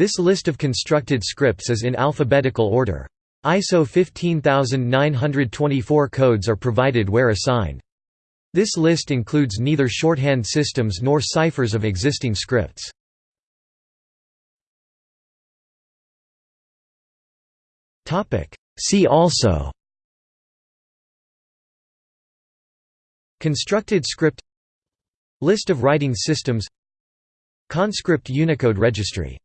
This list of constructed scripts is in alphabetical order. ISO 15924 codes are provided where assigned. This list includes neither shorthand systems nor ciphers of existing scripts. See also Constructed script List of writing systems Conscript Unicode Registry